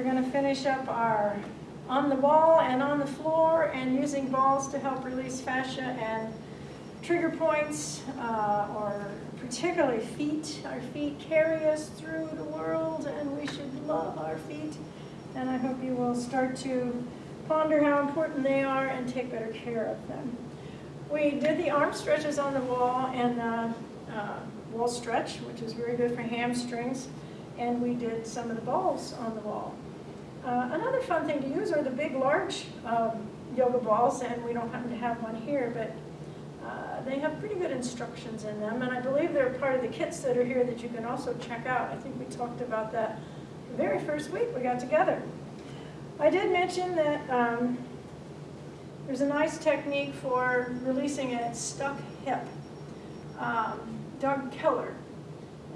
we're going to finish up our on the wall and on the floor and using balls to help release fascia and trigger points uh, or particularly feet. Our feet carry us through the world and we should love our feet. And I hope you will start to ponder how important they are and take better care of them. We did the arm stretches on the wall and uh, uh, wall stretch, which is very good for hamstrings, and we did some of the balls on the wall. Uh, another fun thing to use are the big, large um, yoga balls, and we don't happen to have one here, but uh, they have pretty good instructions in them, and I believe they're part of the kits that are here that you can also check out. I think we talked about that the very first week we got together. I did mention that um, there's a nice technique for releasing a stuck hip. Um, Doug Keller,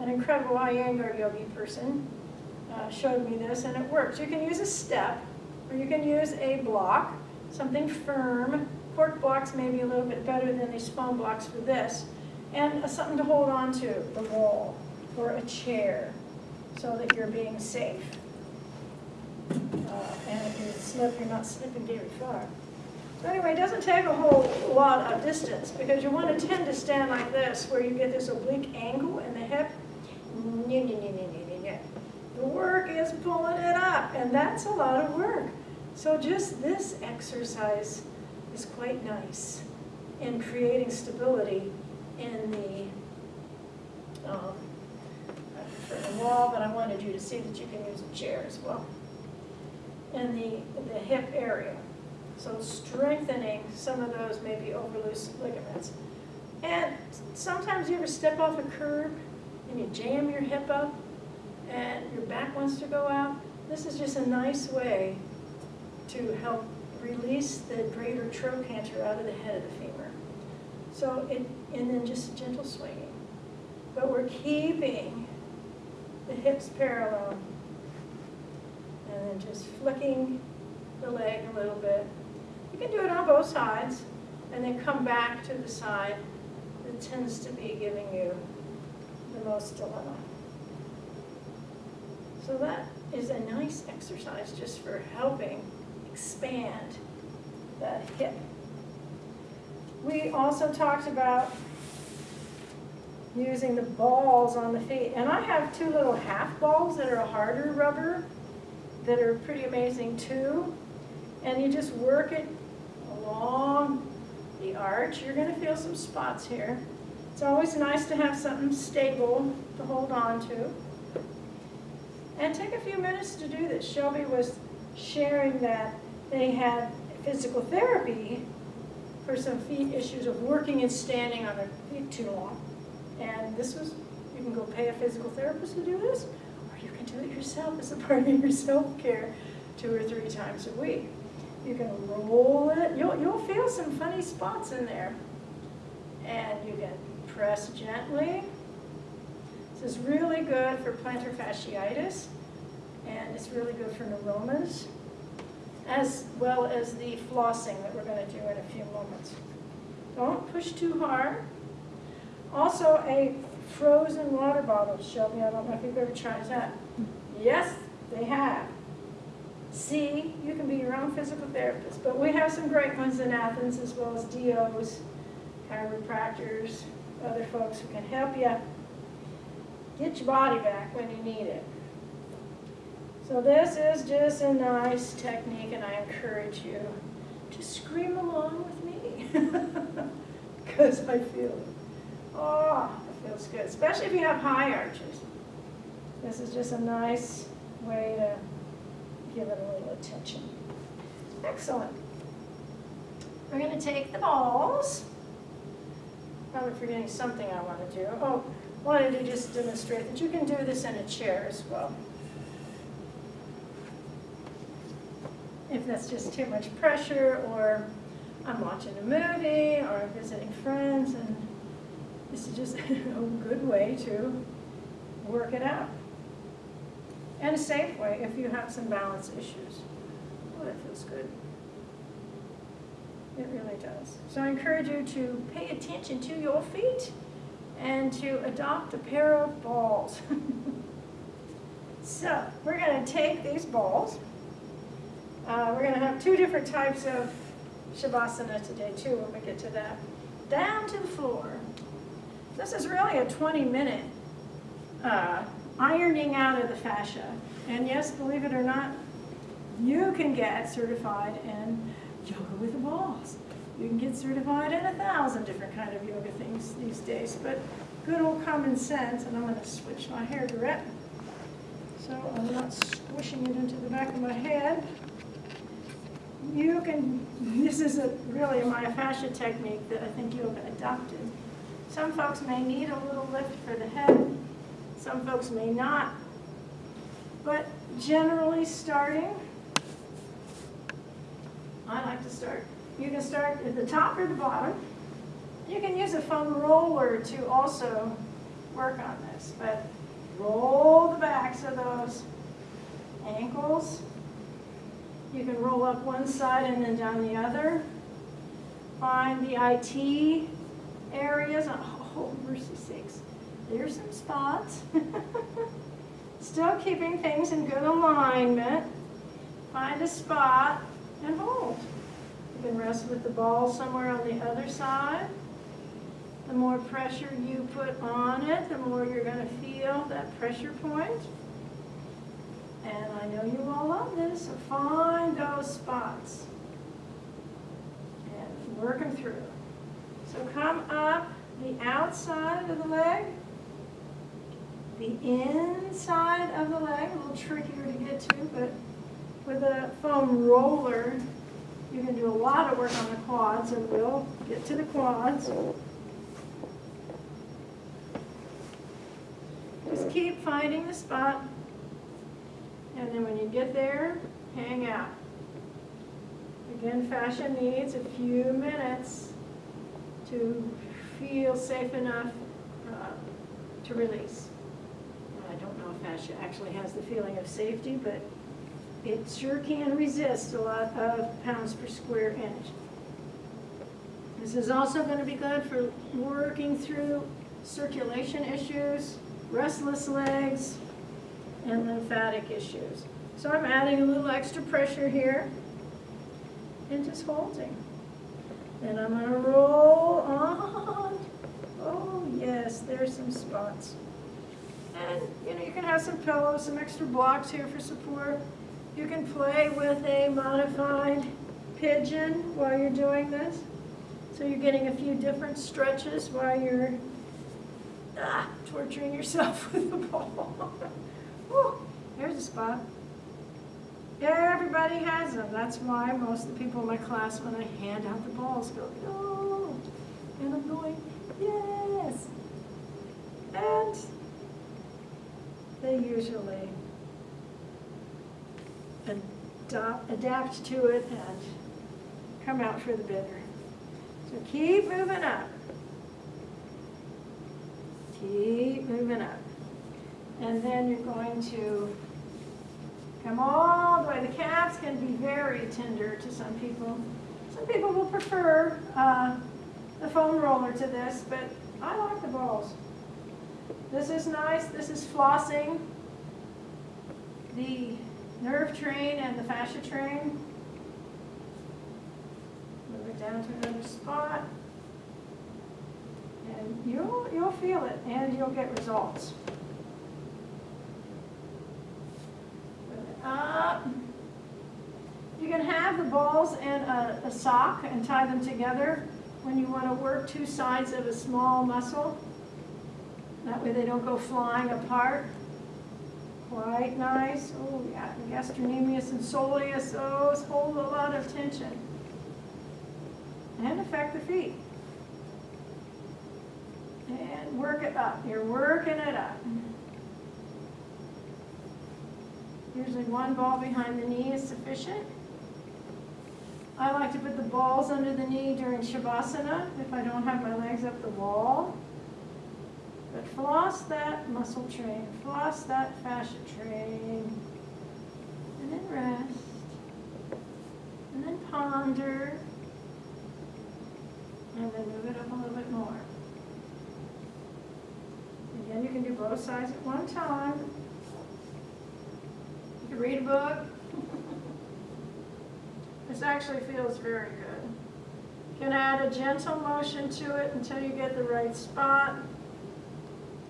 an incredible Iyengar yogi person, uh, showed me this and it works. You can use a step or you can use a block, something firm. Cork blocks may be a little bit better than these foam blocks for this. And something to hold on to, the wall or a chair, so that you're being safe. Uh, and if you slip, you're not slipping very far. So anyway, it doesn't take a whole lot of distance because you want to tend to stand like this where you get this oblique angle in the hip. Work is pulling it up and that's a lot of work. So just this exercise is quite nice in creating stability in the, um, the wall, but I wanted you to see that you can use a chair as well, in the, the hip area. So strengthening some of those maybe overloose ligaments. And sometimes you ever step off a curb and you jam your hip up and your back wants to go out. This is just a nice way to help release the greater trochanter out of the head of the femur. So it, and then just gentle swinging. But we're keeping the hips parallel and then just flicking the leg a little bit you can do it on both sides and then come back to the side that tends to be giving you the most dilemma. So that is a nice exercise just for helping expand the hip. We also talked about using the balls on the feet. And I have two little half balls that are a harder rubber that are pretty amazing too. And you just work it along the arch. You're going to feel some spots here. It's always nice to have something stable to hold on to. And take a few minutes to do this. Shelby was sharing that they had physical therapy for some feet issues of working and standing on their feet too long. And this was, you can go pay a physical therapist to do this, or you can do it yourself as a part of your self-care two or three times a week. You can roll it. You'll, you'll feel some funny spots in there. And you can press gently. Is really good for plantar fasciitis. And it's really good for neuromas, as well as the flossing that we're going to do in a few moments. Don't push too hard. Also, a frozen water bottle, Shelby. I don't know if you've ever tried that. Yes, they have. See, you can be your own physical therapist, but we have some great ones in Athens as well as DOs, chiropractors, other folks who can help you get your body back when you need it. So this is just a nice technique and I encourage you to scream along with me because I feel it. Oh, it feels good, especially if you have high arches. This is just a nice way to give it a little attention. Excellent. We're going to take the balls. Probably forgetting something I want to do. Oh, wanted to just demonstrate that you can do this in a chair as well. If that's just too much pressure or I'm watching a movie or I'm visiting friends and this is just a good way to work it out and a safe way if you have some balance issues. Oh, that feels good. It really does. So I encourage you to pay attention to your feet and to adopt a pair of balls. So we're going to take these balls. Uh, we're going to have two different types of Shavasana today too when we get to that. Down to the floor. This is really a 20 minute uh, ironing out of the fascia. And yes, believe it or not, you can get certified in yoga with the balls. You can get certified in a thousand different kind of yoga things these days, but good old common sense, and I'm going to switch my hair direct so I'm not squishing it into the back of my head. You can, this is a, really a myofascia technique that I think yoga adopted. Some folks may need a little lift for the head, some folks may not. But generally starting, I like to start, you can start at the top or the bottom. You can use a foam roller to also work on this, but roll the backs of those ankles. You can roll up one side and then down the other. Find the IT areas. Oh, oh, mercy sakes. There's some spots. Still keeping things in good alignment. Find a spot and hold. Can rest with the ball somewhere on the other side. The more pressure you put on it, the more you're going to feel that pressure point. And I know you all love this, so find those spots and work them through. So come up the outside of the leg, the inside of the leg, a little trickier to get to, but with a foam roller, you can do a lot of work on the quads, and we'll get to the quads. Just keep finding the spot, and then when you get there, hang out. Again, fascia needs a few minutes to feel safe enough uh, to release. I don't know if fascia actually has the feeling of safety, but it sure can resist a lot of pounds per square inch. This is also going to be good for working through circulation issues, restless legs, and lymphatic issues. So I'm adding a little extra pressure here and just holding. Then I'm going to roll on. Oh, yes, there's some spots. And, you know, you can have some pillows, some extra blocks here for support. You can play with a modified pigeon while you're doing this. So you're getting a few different stretches while you're ah, torturing yourself with the ball. Whew, there's a spot. Everybody has them. That's why most of the people in my class, when I hand out the balls, go, oh, and I'm going, yes. And they usually adapt, to it and come out for the better. So keep moving up. Keep moving up. And then you're going to come all the way. The calves can be very tender to some people. Some people will prefer uh, the foam roller to this, but I like the balls. This is nice. This is flossing the nerve train and the fascia train. Move it down to another spot. And you'll, you'll feel it and you'll get results. up. You can have the balls in a, a sock and tie them together when you want to work two sides of a small muscle. That way they don't go flying apart. Quite nice. Oh, yeah, gastrocnemius and soleus, oh, those hold a lot of tension. And affect the feet. And work it up. You're working it up. Usually one ball behind the knee is sufficient. I like to put the balls under the knee during Shavasana if I don't have my legs up the wall. But floss that muscle train, floss that fascia train, and then rest, and then ponder, and then move it up a little bit more. Again, you can do both sides at one time. You can read a book. This actually feels very good. You can add a gentle motion to it until you get the right spot,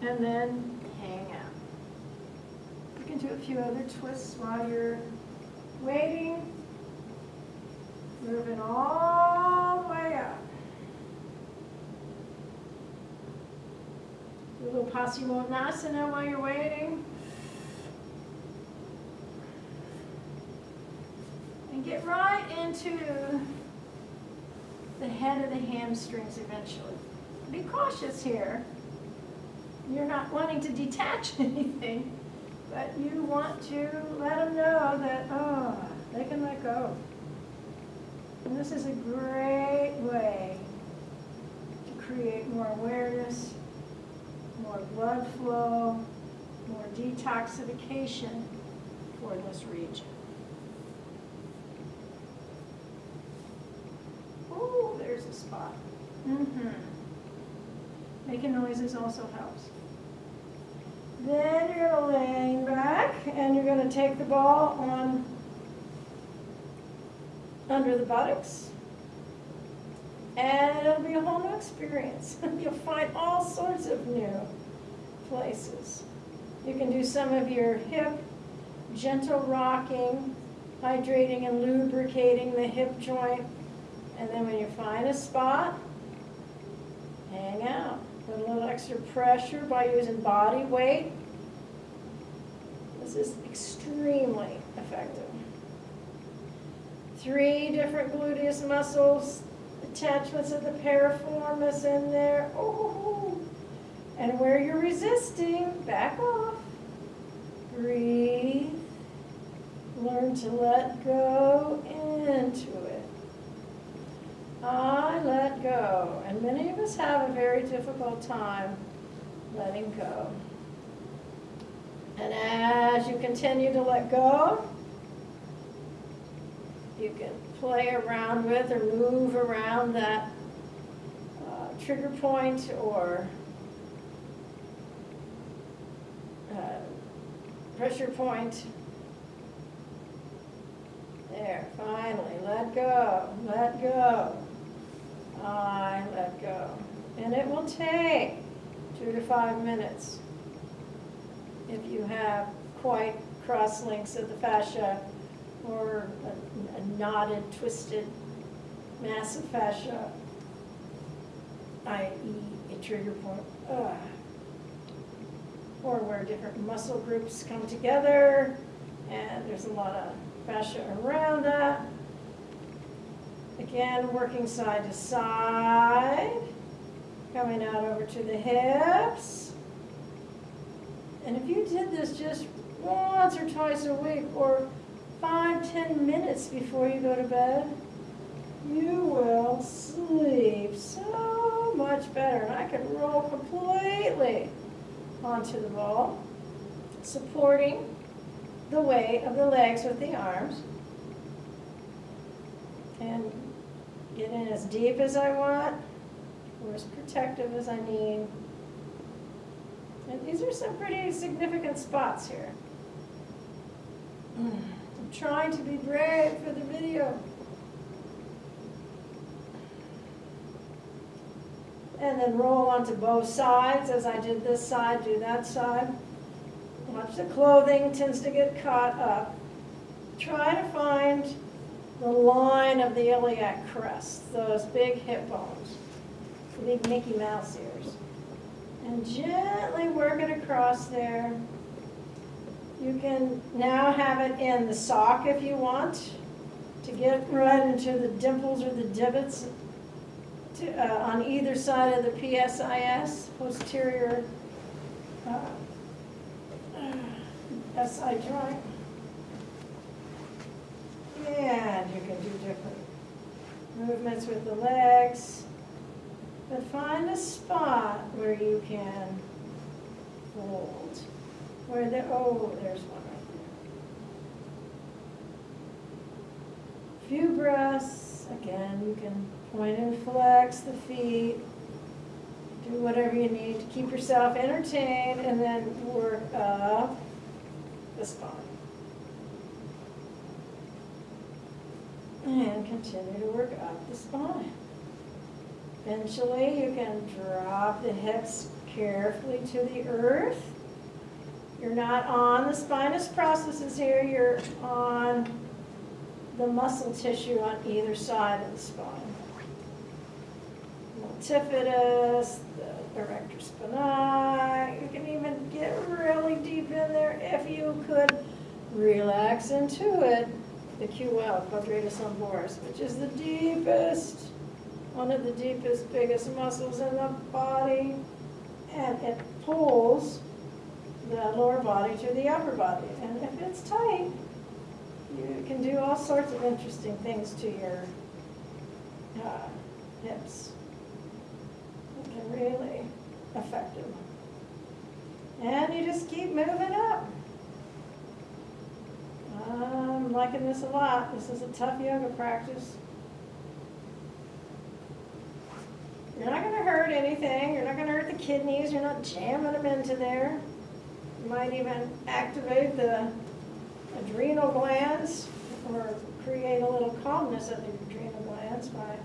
and then hang out. You can do a few other twists while you're waiting. Moving all the way up. Do a little Paschimottanasana while you're waiting. And get right into the head of the hamstrings eventually. Be cautious here. You're not wanting to detach anything, but you want to let them know that, oh, they can let go. And this is a great way to create more awareness, more blood flow, more detoxification for this region. Oh, there's a spot. Mm-hmm. Making noises also helps. Then you're gonna lean back and you're gonna take the ball on under the buttocks. And it'll be a whole new experience. You'll find all sorts of new places. You can do some of your hip gentle rocking, hydrating and lubricating the hip joint. And then when you find a spot, hang out. Put a little extra pressure by using body weight. This is extremely effective. Three different gluteus muscles, attachments of the piriformis in there. Oh, and where you're resisting, back off. Breathe. Learn to let go into it. I let go. And many of us have a very difficult time letting go. And as you continue to let go, you can play around with or move around that uh, trigger point or uh, pressure point. There, finally, let go, let go. I let go. And it will take two to five minutes if you have quite cross links of the fascia or a, a knotted, twisted mass of fascia, i.e. a trigger point. Ugh. Or where different muscle groups come together and there's a lot of fascia around that. Again, working side to side, coming out over to the hips. And if you did this just once or twice a week, or five, ten minutes before you go to bed, you will sleep so much better. And I can roll completely onto the ball, supporting the weight of the legs with the arms. And get in as deep as I want, or as protective as I need. And these are some pretty significant spots here. I'm trying to be brave for the video. And then roll onto both sides, as I did this side, do that side. Watch the clothing tends to get caught up. Try to find the line of the iliac crest, those big hip bones, the big Mickey Mouse ears. And gently work it across there. You can now have it in the sock if you want to get right into the dimples or the divots to, uh, on either side of the PSIS, posterior uh, SI joint. And you can do different movements with the legs. But find a spot where you can hold. Where the, oh, there's one right there. Few breaths. Again, you can point and flex the feet. Do whatever you need to keep yourself entertained and then work up the spine. And continue to work up the spine. Eventually, you can drop the hips carefully to the earth. You're not on the spinous processes here, you're on the muscle tissue on either side of the spine. Multifidus, the erector spinae, you can even get really deep in there if you could relax into it. The QL, quadratus lumborum, which is the deepest, one of the deepest, biggest muscles in the body. And it pulls the lower body to the upper body. And if it's tight, you can do all sorts of interesting things to your uh, hips. It can really affect them. And you just keep moving up. Um, I'm liking this a lot. This is a tough yoga practice. You're not going to hurt anything. You're not going to hurt the kidneys. You're not jamming them into there. You might even activate the adrenal glands or create a little calmness of the adrenal glands by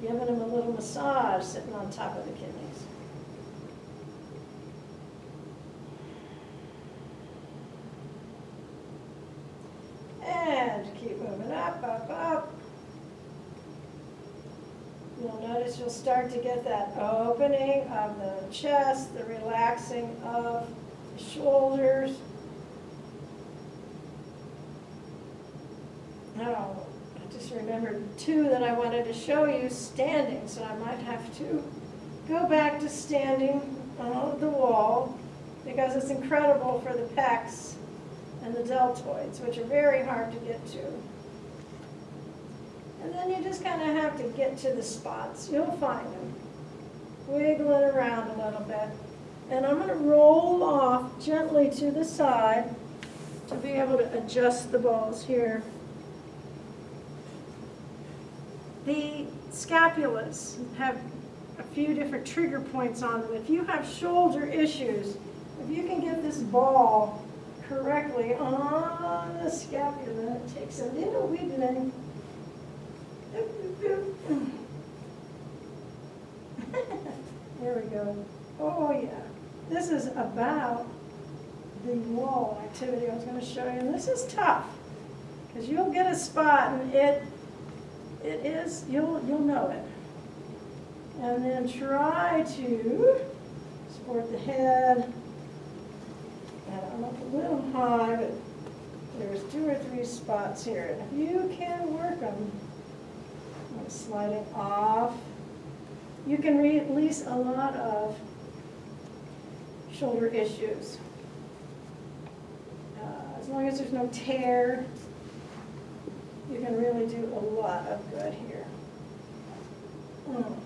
giving them a little massage sitting on top of the kidneys. And keep moving up, up, up. You'll notice you'll start to get that opening of the chest, the relaxing of the shoulders. Now, I just remembered two that I wanted to show you standing, so I might have to go back to standing on the wall because it's incredible for the pecs and the deltoids, which are very hard to get to. And then you just kind of have to get to the spots. You'll find them. Wiggling around a little bit. And I'm going to roll off gently to the side to be able to adjust the balls here. The scapulas have a few different trigger points on them. If you have shoulder issues, if you can get this ball correctly on the scapula, it takes a little wiggling. There we go. Oh, yeah. This is about the wall activity I was going to show you. And this is tough because you'll get a spot and it it is, you'll, you'll know it. And then try to support the head. And I'm up a little high, but there's two or three spots here. If you can work them, I'm sliding off, you can release a lot of shoulder issues. Uh, as long as there's no tear, you can really do a lot of good here. Mm.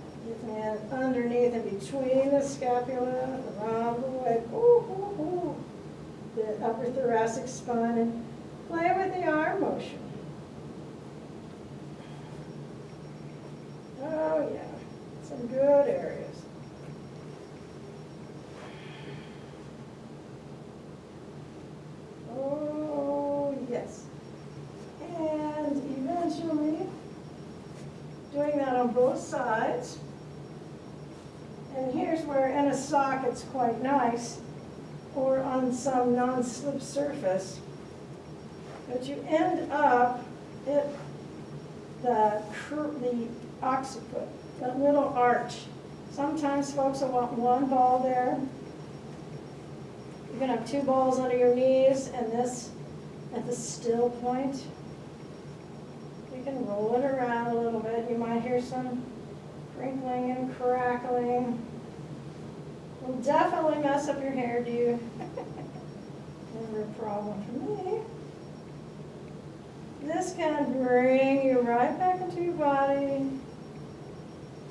Underneath and between the scapula, around the leg, ooh, ooh, ooh. the upper thoracic spine, and play with the arm motion. Oh yeah, some good areas. Oh, yes. And eventually, doing that on both sides. And here's where in a sock it's quite nice, or on some non-slip surface. But you end up at the, the occiput, that little arch. Sometimes folks will want one ball there. You're gonna have two balls under your knees and this at the still point. You can roll it around a little bit. You might hear some crinkling and crackling. Will definitely mess up your hair, hairdo. Never a problem for me. This can bring you right back into your body.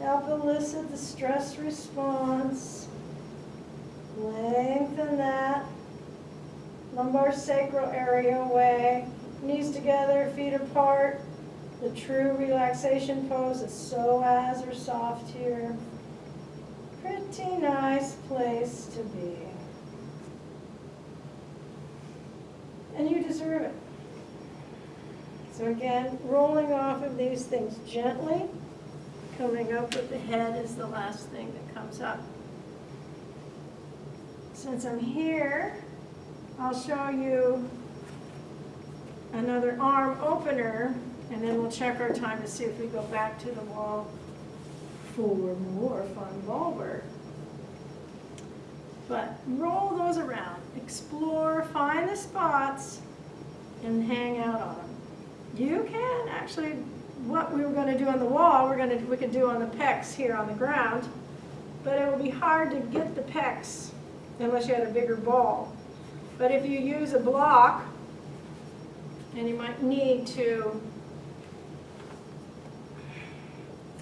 Help elicit the stress response. Lengthen that lumbar sacral area away. Knees together, feet apart. The true relaxation pose is psoas or soft here. Pretty nice place to be. And you deserve it. So again, rolling off of these things gently, coming up with the head is the last thing that comes up. Since I'm here, I'll show you another arm opener, and then we'll check our time to see if we go back to the wall for more fun ball work. But roll those around, explore, find the spots, and hang out on them. You can actually, what we were gonna do on the wall, we're gonna, we could do on the pecs here on the ground, but it will be hard to get the pecs unless you had a bigger ball. But if you use a block, and you might need to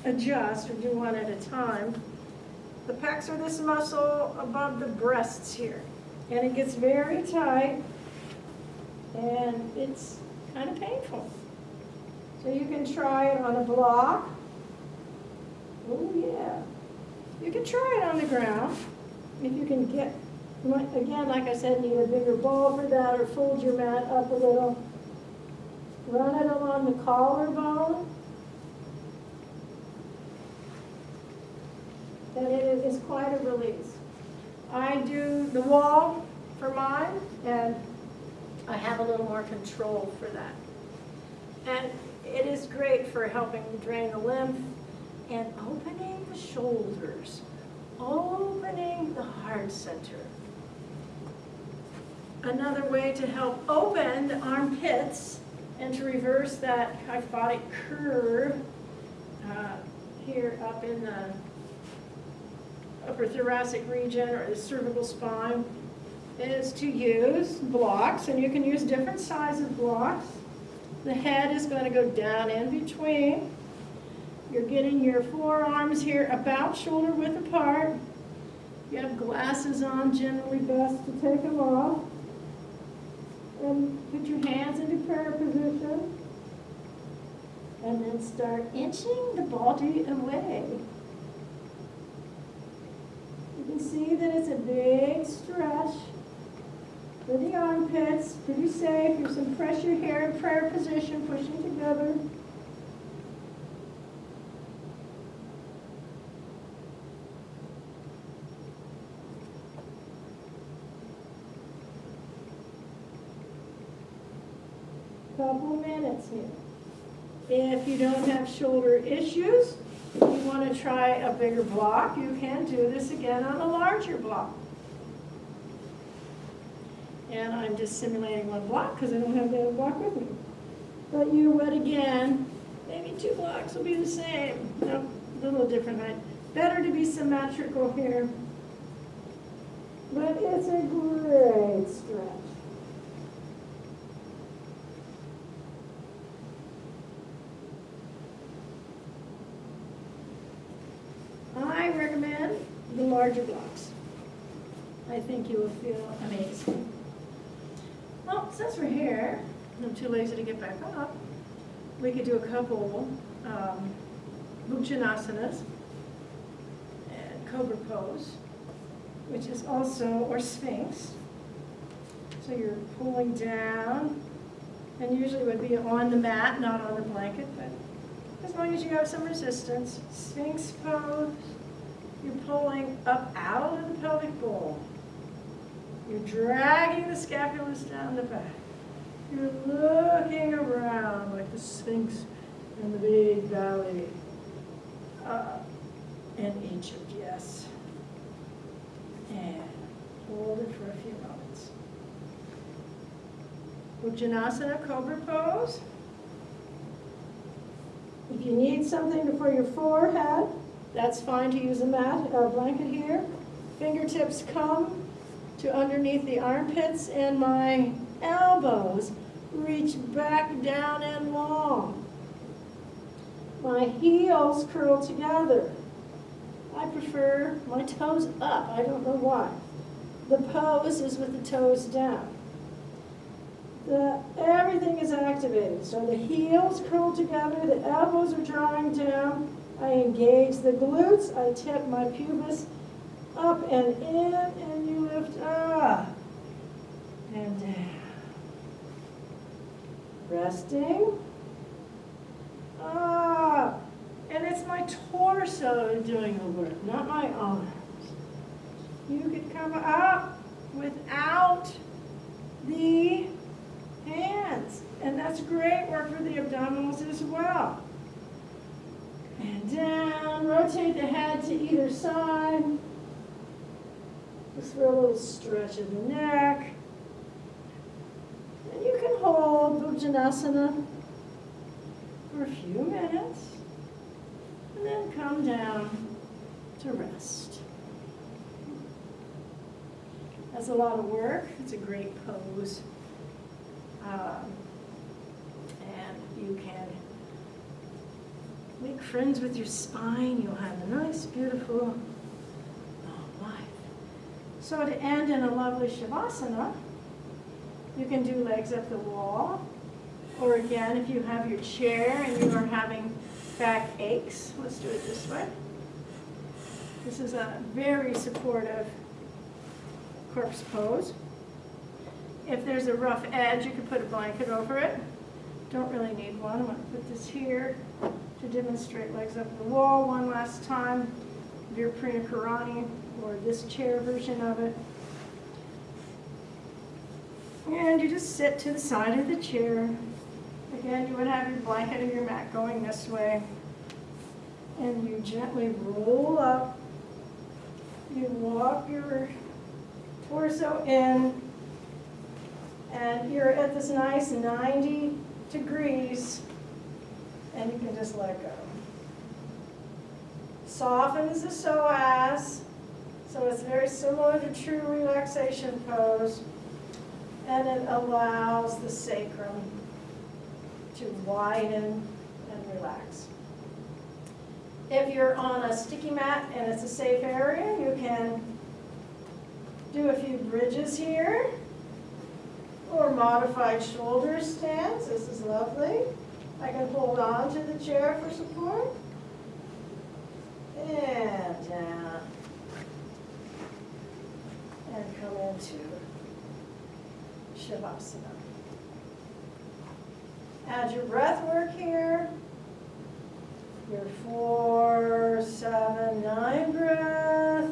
adjust or do one at a time, the pecs are this muscle above the breasts here. And it gets very tight and it's kind of painful. So you can try it on a block. Oh yeah. You can try it on the ground if you can get, again, like I said, need a bigger ball for that or fold your mat up a little. Run it along the collarbone. And it is quite a release. I do the wall for mine and I have a little more control for that. And it is great for helping drain the lymph and opening the shoulders, opening the heart center. Another way to help open the armpits and to reverse that kyphotic curve uh, here up in the upper thoracic region or the cervical spine is to use blocks, and you can use different sizes of blocks. The head is going to go down in between. You're getting your forearms here about shoulder width apart. You have glasses on, generally best to take them off. And put your hands into prayer position. And then start inching the body away. You can see that it's a big stretch for the armpits, pretty safe. There's some pressure here in prayer position, pushing together. Couple minutes here. If you don't have shoulder issues, you want to try a bigger block, you can do this again on a larger block. And I'm just simulating one block because I don't have the other block with me. But you wet again, maybe two blocks will be the same. No, a little different height. Better to be symmetrical here. But it's a great stretch. I recommend the larger blocks. I think you will feel amazing. Well, since we're here, I'm too lazy to get back up, we could do a couple um, and Cobra Pose, which is also, or Sphinx. So you're pulling down, and usually would be on the mat, not on the blanket, but as long as you have some resistance. Sphinx pose, you're pulling up out of the pelvic bowl. You're dragging the scapulars down the back. You're looking around like the Sphinx in the big valley. Uh, and Egypt, yes. And hold it for a few moments. Bhujangasana, cobra pose. If you need something for your forehead, that's fine to use a mat or a blanket here. Fingertips come to underneath the armpits and my elbows reach back down and long. My heels curl together. I prefer my toes up. I don't know why. The pose is with the toes down. The, everything is activated. So the heels curl together, the elbows are drawing down. I engage the glutes. I tip my pubis up and in, and down. Resting. Up. And it's my torso doing the work, not my arms. You could come up without the hands. And that's great work for the abdominals as well. And down, rotate the head to either side. Just for a little stretch of the neck. And you can hold Bhujangasana for a few minutes. And then come down to rest. That's a lot of work. It's a great pose. Um, and you can make friends with your spine. You'll have a nice, beautiful. So to end in a lovely Shavasana, you can do legs up the wall. Or again, if you have your chair and you are having back aches, let's do it this way. This is a very supportive corpse pose. If there's a rough edge, you can put a blanket over it. Don't really need one. I'm going to put this here to demonstrate legs up the wall one last time. Viparita Karani, or this chair version of it. And you just sit to the side of the chair. Again, you would have your blanket or your mat going this way. And you gently roll up. You walk your torso in. And you're at this nice 90 degrees. And you can just let go. Softens the psoas. So it's very similar to true relaxation pose. And it allows the sacrum to widen and relax. If you're on a sticky mat and it's a safe area, you can do a few bridges here or modified shoulder stance. This is lovely. I can hold on to the chair for support. And down. And come into Shavasana. Add your breath work here. Your four, seven, nine breath,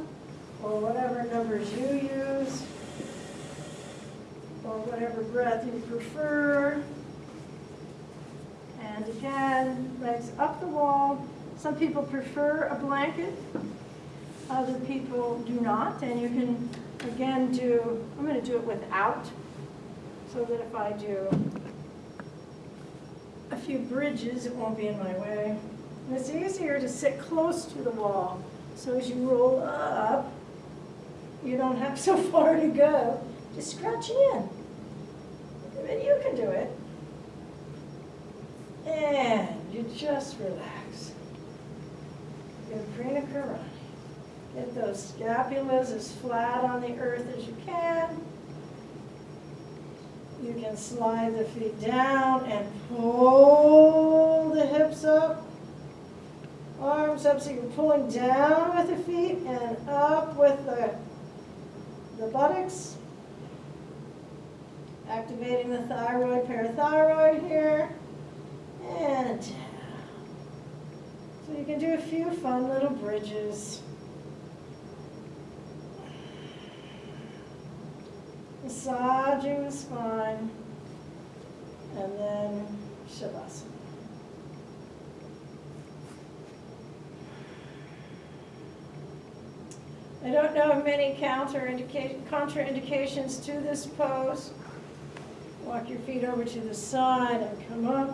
or whatever numbers you use, or whatever breath you prefer. And again, legs up the wall. Some people prefer a blanket, other people do not, and you can again do, I'm going to do it without, so that if I do a few bridges, it won't be in my way. And it's easier to sit close to the wall, so as you roll up, you don't have so far to go. Just scratch in. And you can do it. And you just relax. Viparita Karani. Get those scapulas as flat on the earth as you can. You can slide the feet down and pull the hips up. Arms up so you're pulling down with the feet and up with the, the buttocks. Activating the thyroid, parathyroid here. And down. So you can do a few fun little bridges. Massaging the spine. And then Shavasana. I don't know of many contraindications to this pose. Walk your feet over to the side and come up.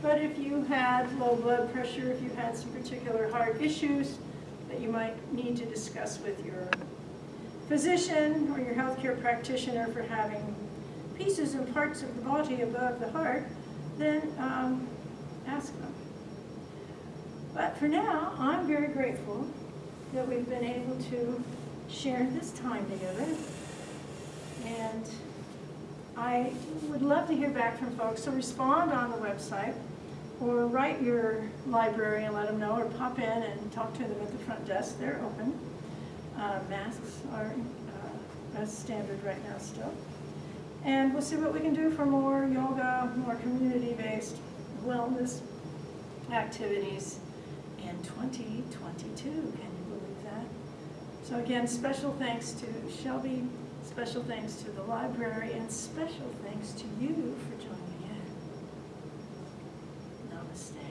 But if you had low blood pressure, if you had some particular heart issues that you might need to discuss with your physician or your healthcare practitioner for having pieces and parts of the body above the heart, then um, ask them. But for now, I'm very grateful that we've been able to share this time together. And I would love to hear back from folks, so respond on the website or write your library and let them know, or pop in and talk to them at the front desk. They're open. Uh, masks are uh, as standard right now still. And we'll see what we can do for more yoga, more community-based wellness activities. in 2022. Can you believe that? So again, special thanks to Shelby, special thanks to the library, and special thanks to you for joining in. Namaste.